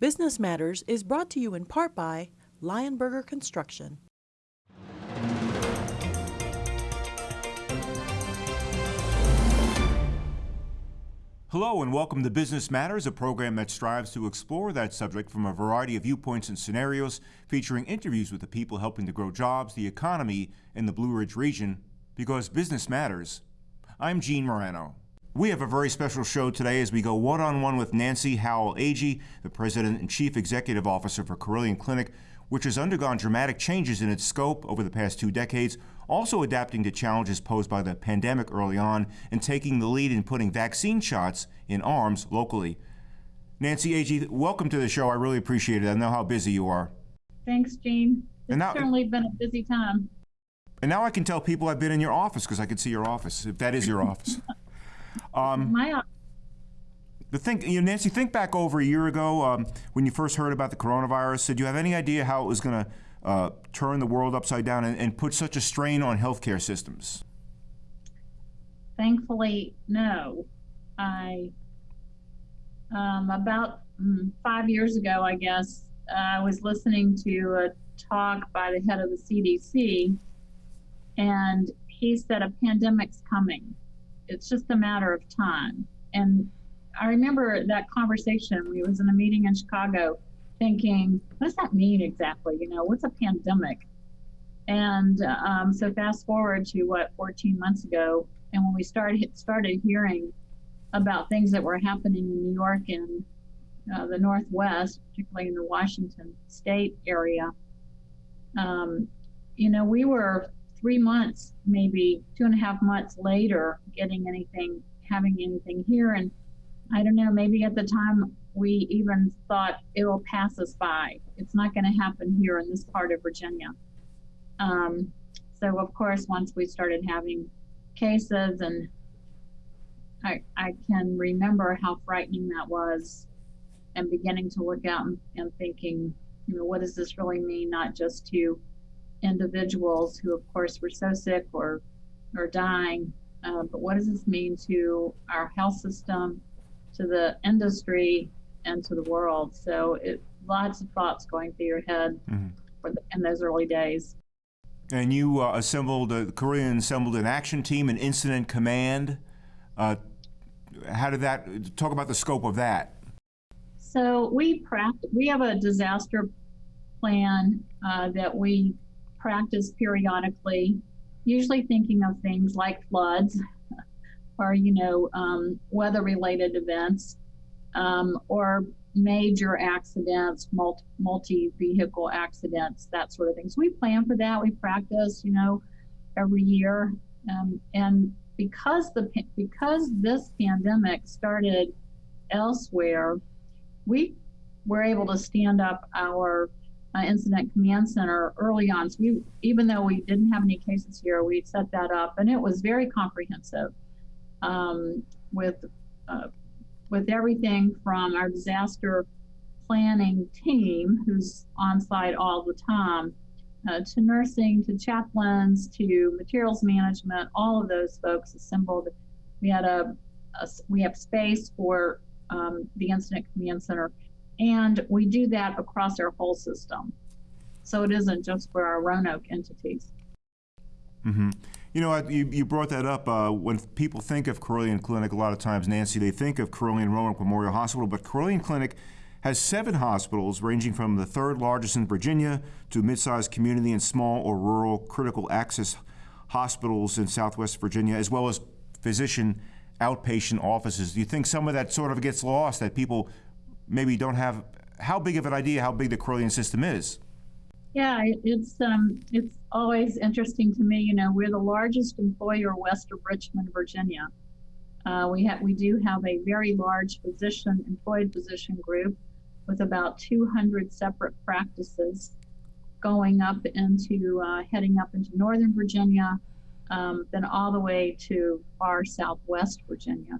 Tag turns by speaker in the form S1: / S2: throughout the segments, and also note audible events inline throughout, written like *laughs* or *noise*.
S1: Business Matters is brought to you in part by Lionberger Construction.
S2: Hello and welcome to Business Matters, a program that strives to explore that subject from a variety of viewpoints and scenarios, featuring interviews with the people helping to grow jobs, the economy and the Blue Ridge region, because business matters. I'm Gene Marrano. We have a very special show today as we go one on one with Nancy Howell Agee, the President and Chief Executive Officer for Carilion Clinic, which has undergone dramatic changes in its scope over the past two decades, also adapting to challenges posed by the pandemic early on and taking the lead in putting vaccine shots in arms locally. Nancy Agee, welcome to the show. I really appreciate it. I know how busy you are.
S3: Thanks, Gene. It's now, certainly been a busy time.
S2: And now I can tell people I've been in your office because I can see your office, if that is your office. *laughs*
S3: Um, My.
S2: The thing, you know, Nancy, think back over a year ago um, when you first heard about the coronavirus. Did you have any idea how it was going to uh, turn the world upside down and, and put such a strain on healthcare systems?
S3: Thankfully, no. I um, about mm, five years ago, I guess, I was listening to a talk by the head of the CDC, and he said a pandemic's coming. It's just a matter of time. And I remember that conversation. We was in a meeting in Chicago, thinking, what does that mean exactly? You know, what's a pandemic? And um, so fast forward to what 14 months ago, and when we started started hearing about things that were happening in New York and uh, the Northwest, particularly in the Washington State area, um, you know, we were three months, maybe two and a half months later, getting anything, having anything here, and I don't know, maybe at the time we even thought it will pass us by. It's not going to happen here in this part of Virginia. Um, so, of course, once we started having cases, and I, I can remember how frightening that was, and beginning to look out and, and thinking, you know, what does this really mean, not just to individuals who, of course, were so sick or, or dying, uh, but what does this mean to our health system? to the industry and to the world. So it lots of thoughts going through your head mm-hmm. the, in those early days.
S2: And you uh, assembled, uh, Carilion assembled an action team, an incident command. Uh, how did that, talk about the scope of that?
S3: So we practice, we have a disaster plan uh, that we practice periodically, usually thinking of things like floods, *laughs* or you know um, weather related events um, or major accidents multi vehicle accidents that sort of thing. So we plan for that. We practice you know every year. Um, and because the because this pandemic started elsewhere we were able to stand up our uh, incident command center early on so we even though we didn't have any cases here we set that up and it was very comprehensive um, with uh, with everything from our disaster planning team, who's on site all the time, uh, to nursing, to chaplains, to materials management. All of those folks assembled. We had a, a we have space for um, the incident command center, and we do that across our whole system. So it isn't just for our Roanoke entities.
S2: Mm-hmm. You know, you, you brought that up. Uh, when people think of Carilion Clinic, a lot of times, Nancy, they think of Carilion Roanoke Memorial Hospital, but Carilion Clinic has seven hospitals ranging from the third largest in Virginia to mid-sized community and small or rural critical access hospitals in Southwest Virginia, as well as physician outpatient offices. Do you think some of that sort of gets lost, that people maybe don't have how big of an idea how big the Carilion system is?
S3: Yeah, it's um, it's always interesting to me. You know, we're the largest employer west of Richmond, Virginia. Uh, we have we do have a very large physician employed physician group with about 200 separate practices going up into uh, heading up into Northern Virginia, um, then all the way to far southwest Virginia,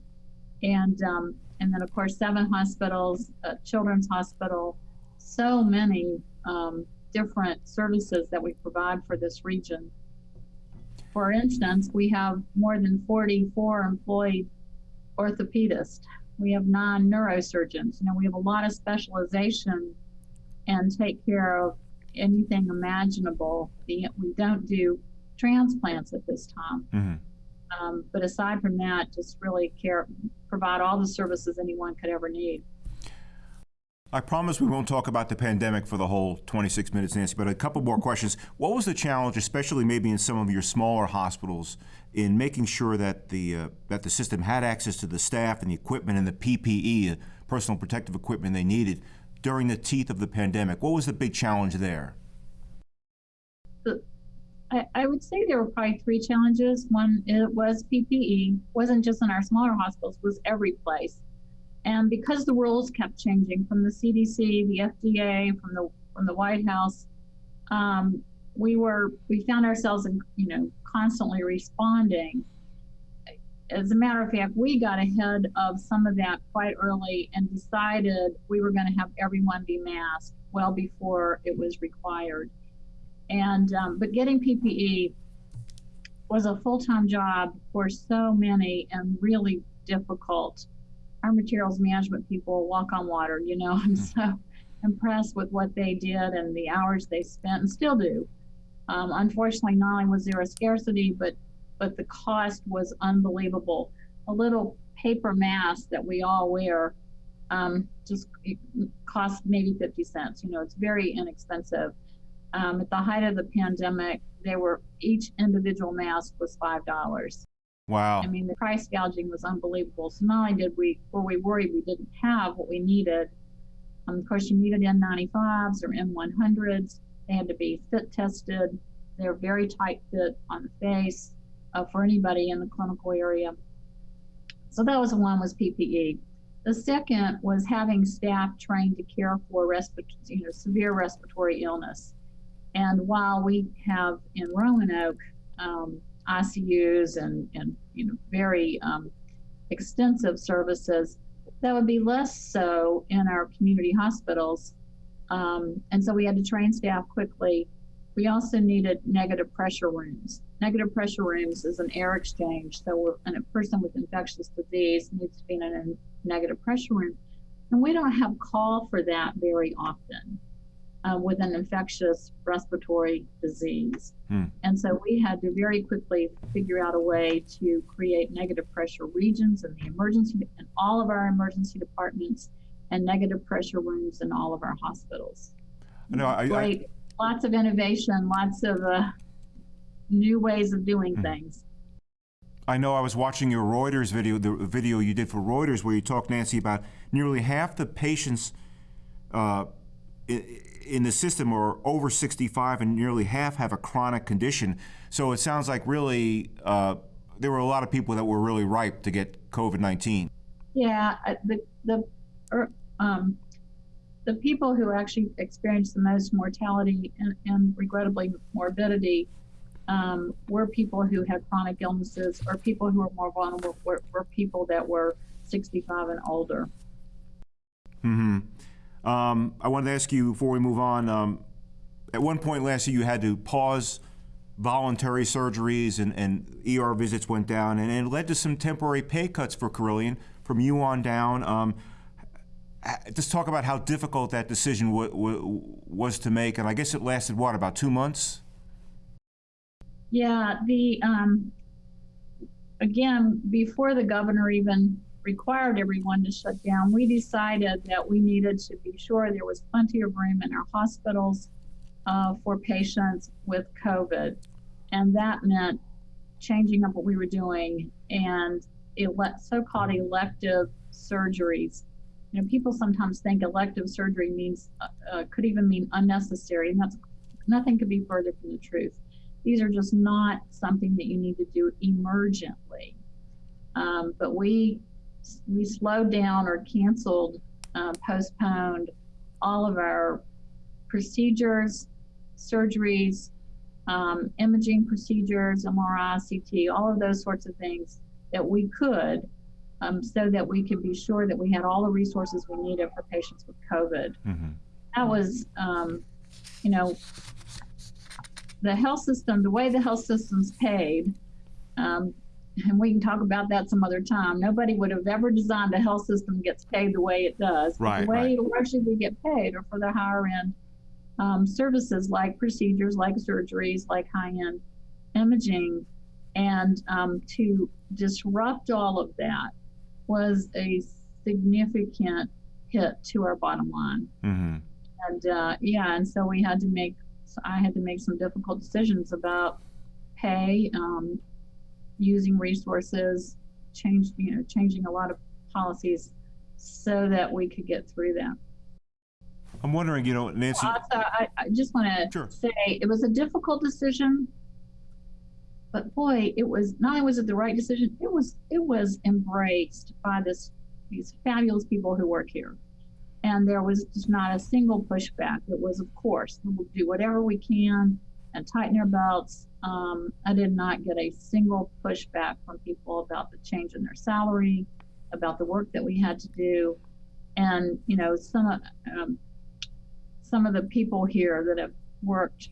S3: and um, and then of course seven hospitals, children's hospital, so many. Um, different services that we provide for this region. For instance, we have more than 44 employed orthopedists We have nine neurosurgeons. You know, we have a lot of specialization and take care of anything imaginable. We don't do transplants at this time.
S2: Mhm.
S3: Um, but aside from that, just really care, provide all the services anyone could ever need.
S2: I promise we won't talk about the pandemic for the whole 26 minutes, Nancy, but a couple more questions. What was the challenge, especially maybe in some of your smaller hospitals, in making sure that the uh, that the system had access to the staff and the equipment and the PPE, uh, personal protective equipment they needed during the teeth of the pandemic? What was the big challenge there?
S3: I, I would say there were probably three challenges. One, it was PPE, wasn't just in our smaller hospitals, was every place. And because the rules kept changing from the CDC, the FDA, from the from the White House, um, we were we found ourselves in you know constantly responding. As a matter of fact, we got ahead of some of that quite early and decided we were going to have everyone be masked well before it was required. And um, but getting PPE was a full-time job for so many and really difficult. Our materials management people walk on water, you know. *laughs* I'm so impressed with what they did and the hours they spent and still do. Um, unfortunately, not only was there a scarcity, but but the cost was unbelievable. A little paper mask that we all wear um, just costs maybe 50 cents. You know, it's very inexpensive. Um, at the height of the pandemic, they were each individual mask was five dollars.
S2: Wow.
S3: I mean, the price gouging was unbelievable. So not only did we were we worried we didn't have what we needed, um, of course you needed N95s or N100s. They had to be fit tested. They're very tight fit on the face uh, for anybody in the clinical area. So that was one was PPE. The second was having staff trained to care for respiratory, you know, severe respiratory illness. And while we have in Roanoke um, ICUs and, and you know very um, extensive services, that would be less so in our community hospitals. Um, and so we had to train staff quickly. We also needed negative pressure rooms. Negative pressure rooms is an air exchange. So a person with infectious disease needs to be in a negative pressure room. And we don't have call for that very often uh, with an infectious respiratory disease.
S2: Hmm.
S3: And so we had to very quickly figure out a way to create negative pressure regions in the emergency, in all of our emergency departments, and negative pressure rooms in all of our hospitals.
S2: No, I, I,
S3: Great, lots of innovation, lots of uh, new ways of doing
S2: Hmm.
S3: things.
S2: I know I was watching your Reuters video, the video you did for Reuters, where you talked, Nancy, about nearly half the patients uh, i- in the system are over 65, and nearly half have a chronic condition. So it sounds like really uh, there were a lot of people that were really ripe to get COVID 19.
S3: Yeah, the the er, um, the people who actually experienced the most mortality and, and regrettably morbidity um, were people who had chronic illnesses or people who were more vulnerable were, were people that were 65 and older.
S2: hmm Um, I wanted to ask you before we move on. Um, at one point last year, you had to pause voluntary surgeries and, and ER visits went down, and it led to some temporary pay cuts for Carilion from you on down. Um, just talk about how difficult that decision was to make, and I guess it lasted what about two months?
S3: Yeah, the um, again before the governor even required everyone to shut down, we decided that we needed to be sure there was plenty of room in our hospitals uh, for patients with COVID, and that meant changing up what we were doing and ele- so-called elective surgeries. You know, people sometimes think elective surgery means uh, uh, could even mean unnecessary, and that's nothing could be further from the truth. These are just not something that you need to do emergently. Um, but we we slowed down or canceled, uh, postponed all of our procedures, surgeries, um, imaging procedures, MRI, CT, all of those sorts of things that we could, um, so that we could be sure that we had all the resources we needed for patients with COVID
S2: Mm-hmm.
S3: that was, um, you know, the health system, the way the health system's paid, um, and we can talk about that some other time. Nobody would have ever designed a health system that gets paid the way it does.
S2: Right,
S3: The way
S2: right.
S3: largely we get paid are for the higher end um, services like procedures, like surgeries, like high end imaging. And um, to disrupt all of that was a significant hit to our bottom line.
S2: Mm-hmm.
S3: And uh, yeah, and so we had to make, I had to make some difficult decisions about pay, um, using resources, change, you know, changing a lot of policies so that we could get through that.
S2: I'm wondering, you know, Nancy.
S3: Also, I, I just want to
S2: Sure.
S3: say it was a difficult decision, but boy, it was not only was it the right decision, it was it was embraced by this these fabulous people who work here, and there was just not a single pushback. It was, of course, we'll do whatever we can and tighten our belts. Um, I did not get a single pushback from people about the change in their salary, about the work that we had to do, and you know some of um, some of the people here that have worked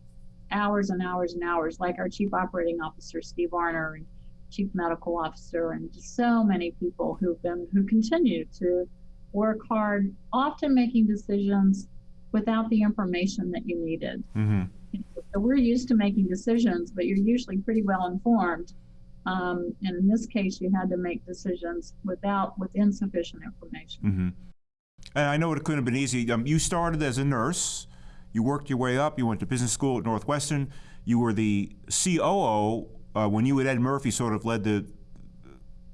S3: hours and hours and hours, like our chief operating officer, Steve Arner, and chief medical officer, and just so many people who've been, who continue to work hard, often making decisions without the information that you needed.
S2: hmm
S3: So we're used to making decisions, but you're usually pretty well informed. Um, and in this case, you had to make decisions without, with insufficient information.
S2: hmm And I know it couldn't have been easy. Um, you started as a nurse. You worked your way up. You went to business school at Northwestern. You were the COO uh, when you and Ed Murphy sort of led the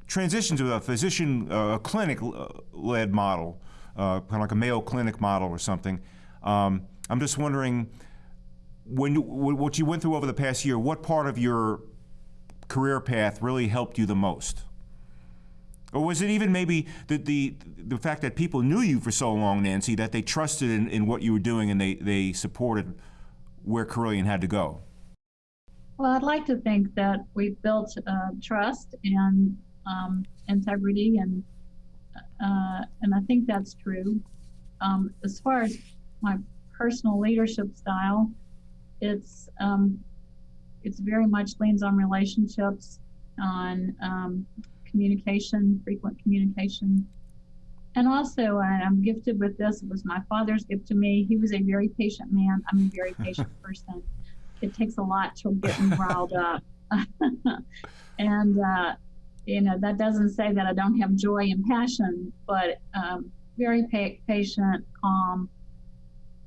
S2: transition to a physician uh, clinic-led model, uh, kind of like a Mayo Clinic model or something. Um, I'm just wondering, when what you went through over the past year, what part of your career path really helped you the most? Or was it even maybe the, the the fact that people knew you for so long, Nancy, that they trusted in, in what you were doing and they, they supported where Carilion had to go?
S3: Well, I'd like to think that we've built uh, trust and um, integrity, and uh, and I think that's true. Um, as far as my personal leadership style, it's um, it's very much leans on relationships, on um, communication, frequent communication, and also I'm gifted with this. It was my father's gift to me. He was a very patient man. I'm a very *laughs* patient person it takes a lot to get me riled up. *laughs* and, uh, you know, that doesn't say that I don't have joy and passion, but um, very pa- patient, calm.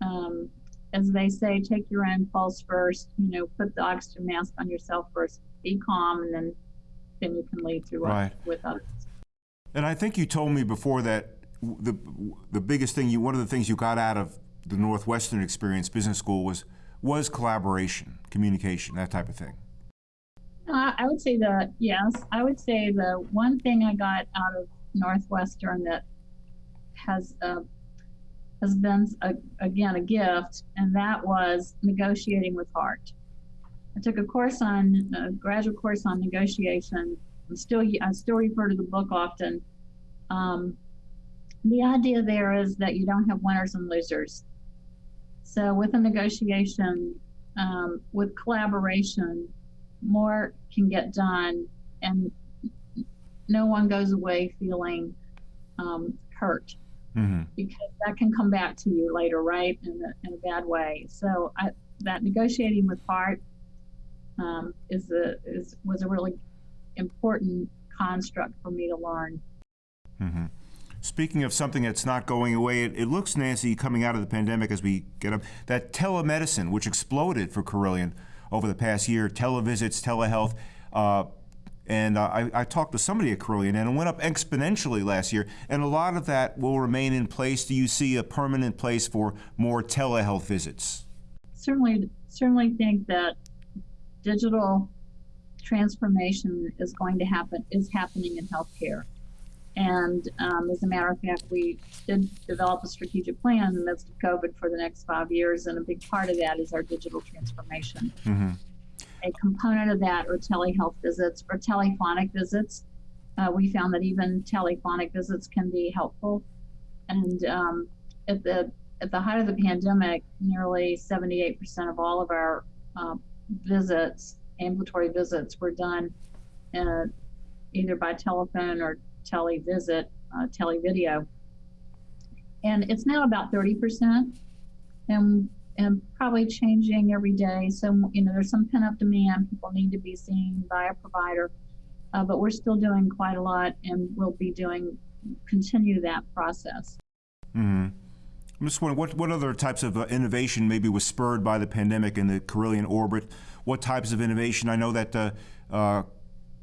S3: Um, as they say, take your own pulse first, you know, put the oxygen mask on yourself first, be calm, and then then you can lead through
S2: Right.
S3: with others.
S2: And I think you told me before that the the biggest thing you one of the things you got out of the Northwestern experience, business school, was was collaboration, communication, that type of thing.
S3: I, I would say that yes. I would say the one thing I got out of Northwestern that has uh, has been a, again a gift, and that was negotiating with heart. I took a course on a graduate course on negotiation. I'm still I still refer to the book often. Um, the idea there is that you don't have winners and losers. So with a negotiation, um, with collaboration, more can get done and no one goes away feeling um, hurt
S2: hmm
S3: because that can come back to you later, right? In a, in a bad way. So I, that negotiating with heart um, is a is was a really important construct for me to learn.
S2: Mm-hmm. Speaking of something that's not going away, it, it looks, Nancy, coming out of the pandemic as we get up, that telemedicine, which exploded for Carilion over the past year, televisits, telehealth. Uh, and uh, I, I talked to somebody at Carilion, and it went up exponentially last year. And a lot of that will remain in place. Do you see a permanent place for more telehealth visits?
S3: Certainly, certainly think that digital transformation is going to happen is happening in healthcare. And um, as a matter of fact, we did develop a strategic plan in the midst of COVID for the next five years, and a big part of that is our digital transformation.
S2: hmm
S3: A component of that are telehealth visits or telephonic visits. Uh, we found that even telephonic visits can be helpful. And um, at the at the height of the pandemic, nearly 78% of all of our uh, visits, ambulatory visits, were done uh, either by telephone or televisit, uh, televideo. And it's now about 30% and, and probably changing every day. So, you know, there's some pent up demand. People need to be seen by a provider. Uh, but we're still doing quite a lot and we'll be doing, continue that process.
S2: hmm I'm just wondering, what, what other types of uh, innovation maybe was spurred by the pandemic in the Carilion orbit? What types of innovation? I know that uh, uh,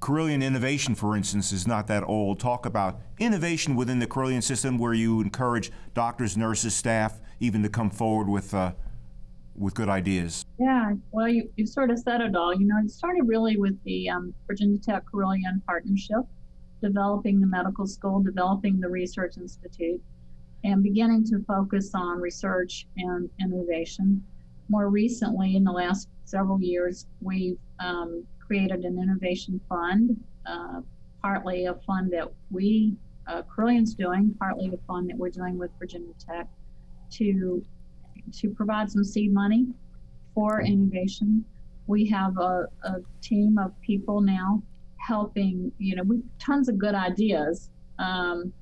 S2: Carilion Innovation, for instance, is not that old. Talk about innovation within the Carilion system where you encourage doctors, nurses, staff, even to come forward with, uh, with good ideas.
S3: Yeah, well, you, you sort of said it all. You know, it started really with the um, Virginia Tech Carilion partnership, developing the medical school, developing the research institute, and beginning to focus on research and innovation. More recently, in the last several years, we've um, created an innovation fund, uh, partly a fund that we, uh, Carilion's doing, partly a fund that we're doing with Virginia Tech to, to provide some seed money for innovation. We have a, a team of people now helping, you know, we tons of good ideas. Um,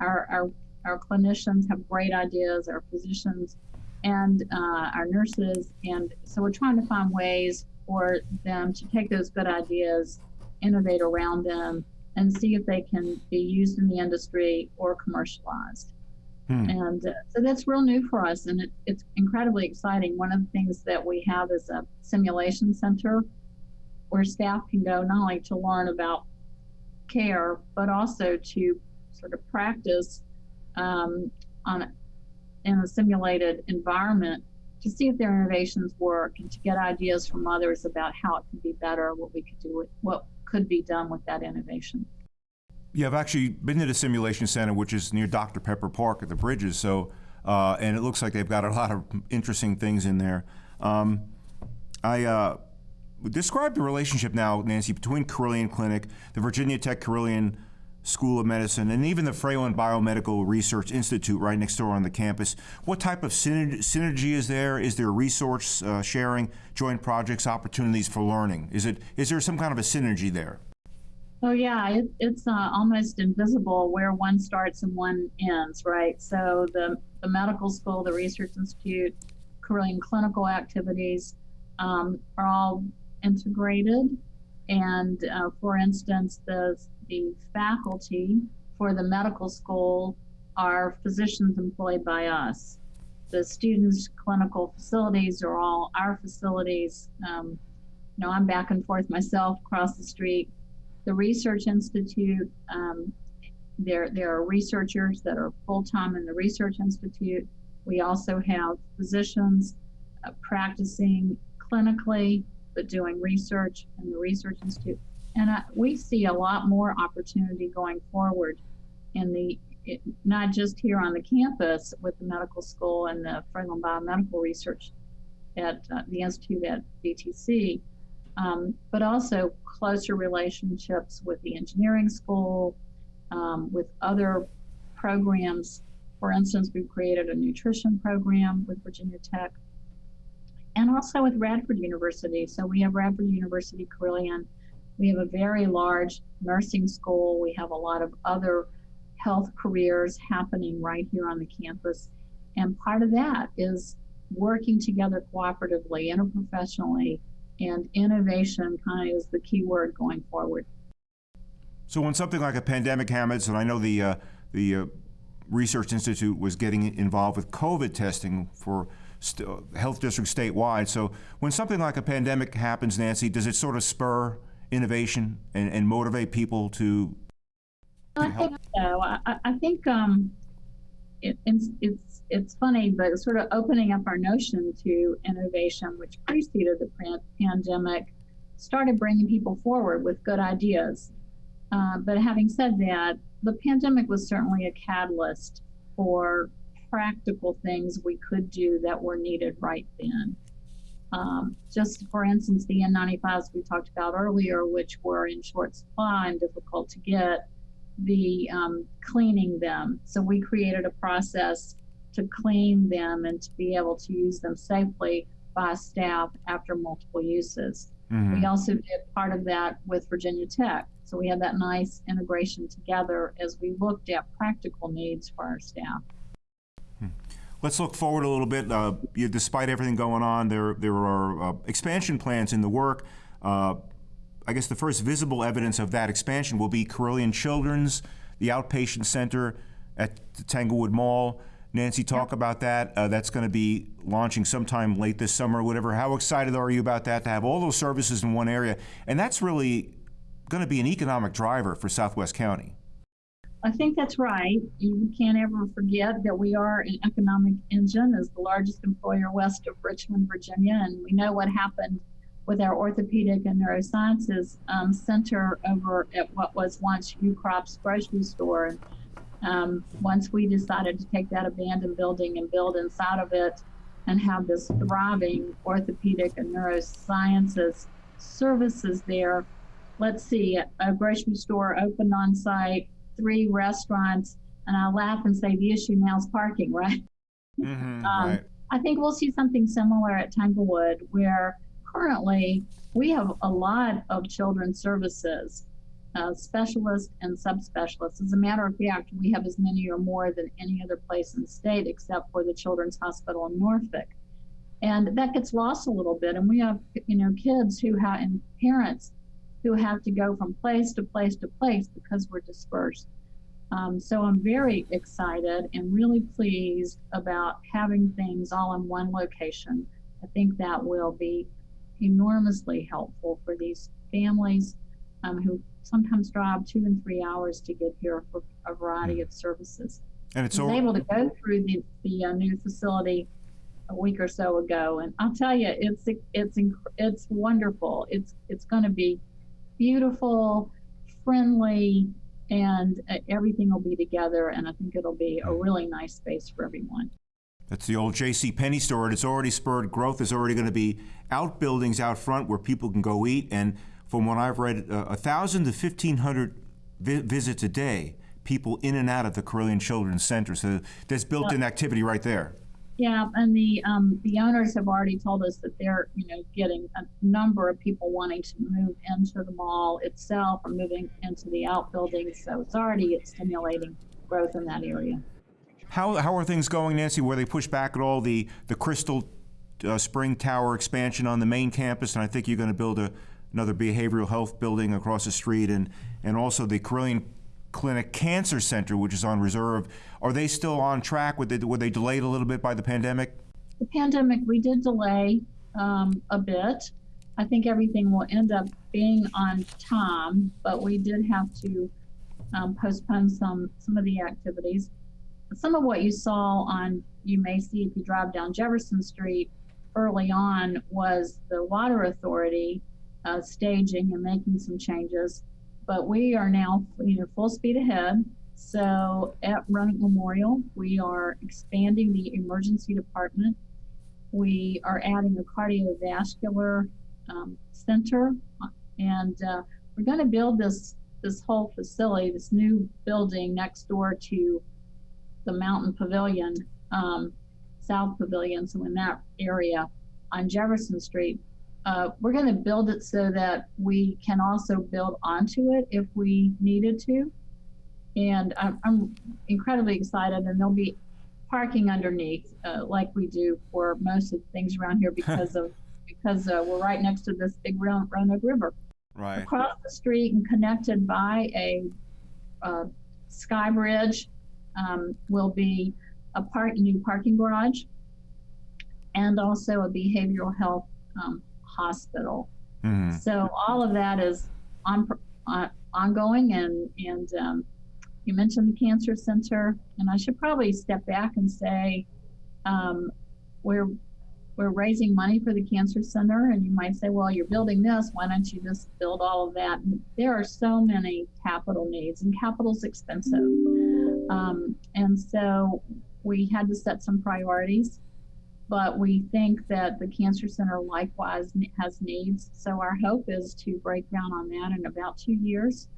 S3: our, our, our clinicians have great ideas, our physicians and uh, our nurses. And so we're trying to find ways for them to take those good ideas, innovate around them, and see if they can be used in the industry or commercialized.
S2: Hmm.
S3: And uh, so that's real new for us, and it, it's incredibly exciting. One of the things that we have is a simulation center where staff can go not only to learn about care, but also to sort of practice um, on in a simulated environment to see if their innovations work and to get ideas from others about how it could be better, what we could do with what could be done with that innovation.
S2: Yeah, I've actually been to the simulation center, which is near Dr. Pepper Park at the Bridges. So, uh, and it looks like they've got a lot of interesting things in there. Um, I uh, describe the relationship now, Nancy, between Carilion Clinic, the Virginia Tech Carilion School of Medicine, and even the Fralin Biomedical Research Institute right next door on the campus. What type of synergy, synergy is there? Is there resource uh, sharing, joint projects, opportunities for learning? Is it is there some kind of a synergy there?
S3: Oh yeah, it, it's uh, almost invisible where one starts and one ends, right? So the the medical school, the research institute, Carilion clinical activities um, are all integrated. And uh, for instance, the the faculty for the medical school are physicians employed by us. The students' clinical facilities are all our facilities. Um, you know, I'm back and forth myself across the street the Research Institute, um, there, there are researchers that are full time in the Research Institute. We also have physicians uh, practicing clinically, but doing research in the Research Institute. And uh, we see a lot more opportunity going forward in the, it, not just here on the campus with the medical school and the Fralin Biomedical Research at uh, the Institute at VTC, um, but also closer relationships with the engineering school, um, with other programs. For instance, we've created a nutrition program with Virginia Tech and also with Radford University. So we have Radford University Carilion. We have a very large nursing school. We have a lot of other health careers happening right here on the campus. And part of that is working together cooperatively, interprofessionally, and innovation kind of is the key word going forward.
S2: So when something like a pandemic happens, and I know the uh, the uh, Research Institute was getting involved with COVID testing for health districts statewide. So when something like a pandemic happens, Nancy, does it sort of spur innovation and, and motivate people to? to
S3: I think so. I, I think um, it, it's, it's funny, but sort of opening up our notion to innovation, which preceded the pandemic, started bringing people forward with good ideas. Uh, but having said that, the pandemic was certainly a catalyst for practical things we could do that were needed right then. Um, just for instance, the N95s we talked about earlier, which were in short supply and difficult to get, the um, cleaning them. So we created a process to clean them and to be able to use them safely by staff after multiple uses. Mm-hmm. We also did part of that with Virginia Tech. So we had that nice integration together as we looked at practical needs for our staff.
S2: Let's look forward a little bit. Uh, you, despite everything going on, there there are uh, expansion plans in the work. Uh, I guess the first visible evidence of that expansion will be Carilion Children's, the outpatient center at the Tanglewood Mall. Nancy, talk about that. Uh, that's going to be launching sometime late this summer or whatever. How excited are you about that to have all those services in one area? And that's really going to be an economic driver for Southwest County.
S3: I think that's right. You can't ever forget that we are an economic engine as the largest employer west of Richmond, Virginia, and we know what happened with our orthopedic and neurosciences um, center over at what was once Ukrop's grocery store. Um, once we decided to take that abandoned building and build inside of it and have this thriving orthopedic and neurosciences services there, let's see, a grocery store opened on site, three restaurants, and I laugh and say the issue now is parking, right?
S2: Mm-hmm,
S3: Um,
S2: right.
S3: I think we'll see something similar at Tanglewood, where currently we have a lot of children's services, uh, specialists and subspecialists. As a matter of fact, we have as many or more than any other place in the state except for the Children's Hospital in Norfolk. And that gets lost a little bit. And we have, you know, kids who have, and parents who have to go from place to place to place because we're dispersed. Um, so I'm very excited and really pleased about having things all in one location. I think that will be enormously helpful for these families um, who sometimes drive two and three hours to get here for a variety of services.
S2: And it's all,
S3: able to go through the, the uh, new facility a week or so ago, and I'll tell you, it's it's it's wonderful. It's it's going to be beautiful, friendly, and uh, everything will be together. And I think it'll be a really nice space for everyone.
S2: That's the old J.C. Penney store, and it's already spurred growth. There's already going to be outbuildings out front where people can go eat, and from what I've read, uh, a thousand to fifteen hundred vi- visits a day. People in and out of the Carilion Children's Center, so there's built-in activity right there.
S3: Yeah, and the um, the owners have already told us that they're you know getting a number of people wanting to move into the mall itself or moving into the outbuildings. So it's already stimulating growth in that area.
S2: How, how are things going, Nancy? Were they pushed back at all the the Crystal uh, Spring Tower expansion on the main campus, and I think you're going to build a, another behavioral health building across the street, and and also the Carilion Clinic Cancer Center, which is on reserve. Are they still on track? Were they, were they delayed a little bit by the pandemic?
S3: The pandemic we did delay um, a bit. I think everything will end up being on time, but we did have to um, postpone some some of the activities. Some of what you saw on you may see if you drive down Jefferson Street early on was the water authority uh, staging and making some changes. But we are now you know full speed ahead. So at Running Memorial, we are expanding the emergency department. We are adding a cardiovascular um, center, and uh, we're going to build this this whole facility, this new building next door to the Mountain Pavilion, um, South Pavilion, so in that area on Jefferson Street. Uh, we're going to build it so that we can also build onto it if we needed to. And I'm, I'm incredibly excited, and there'll be parking underneath, uh, like we do for most of the things around here, *laughs* because of because uh, we're right next to this big Ron- Roanoke River
S2: Right.
S3: across the street and connected by a, uh sky bridge um, will be a park, new parking garage and also a behavioral health um, hospital.
S2: hmm
S3: So all of that is on, on ongoing and and um, you mentioned the cancer center and I should probably step back and say um, we're we're raising money for the cancer center and you might say well you're building this why don't you just build all of that? And there are so many capital needs and capital's expensive um, and so we had to set some priorities but we think that the cancer center likewise has needs so our hope is to break ground on that in about two years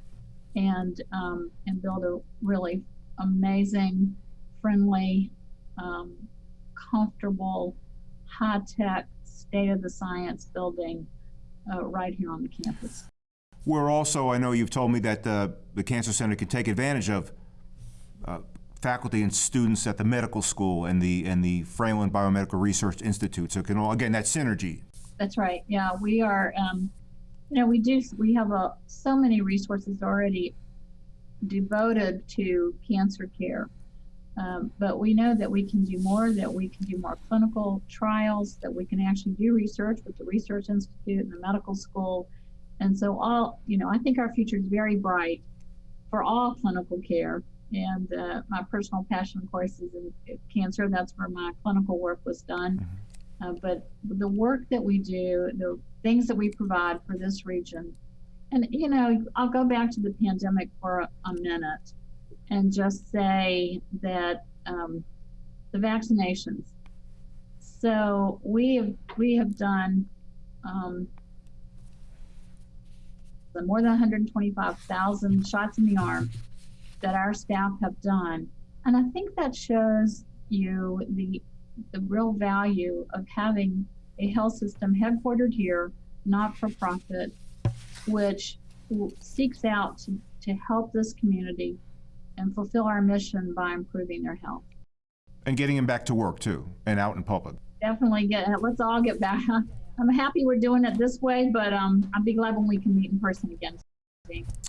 S3: and um, and build a really amazing friendly um, comfortable high tech, state of the science building uh, right here on the campus.
S2: We're also, I know you've told me that uh, the Cancer Center can take advantage of faculty and students at the medical school and the and the Fralin Biomedical Research Institute. So, can all, again, that synergy.
S3: That's right. Yeah, we are. Um, you know, we do. We have a, so many resources already devoted to cancer care, um, but we know that we can do more. That we can do more clinical trials. That we can actually do research with the Research Institute and the medical school. And so, all you know, I think our future is very bright for all clinical care. And uh, my personal passion, of course, is in cancer. That's where my clinical work was done. Uh, but the work that we do, the things that we provide for this region, and you know, I'll go back to the pandemic for a, a minute and just say that um, the vaccinations. So we have we have done um, more than 125,000 shots in the arm that our staff have done, and I think that shows you the the real value of having a health system headquartered here, not for profit, which seeks out to, to help this community and fulfill our mission by improving their health.
S2: And getting them back to work too, and out in public.
S3: Definitely get. Let's all get back. *laughs* I'm happy we're doing it this way, but um, I'll be glad when we can meet in person again.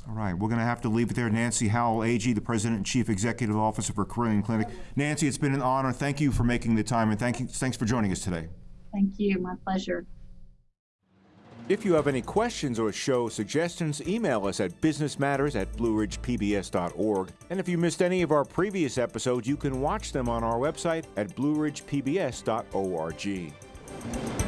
S2: All right, we're going to have to leave it there. Nancy Howell, Agee, the President and Chief Executive Officer for Carilion Clinic. Nancy, it's been an honor. Thank you for making the time, and thank you, thanks for joining us today.
S3: Thank you. My pleasure.
S2: If you have any questions or show suggestions, email us at businessmatters at blueridgepbs.org. And if you missed any of our previous episodes, you can watch them on our website at blueridgepbs.org.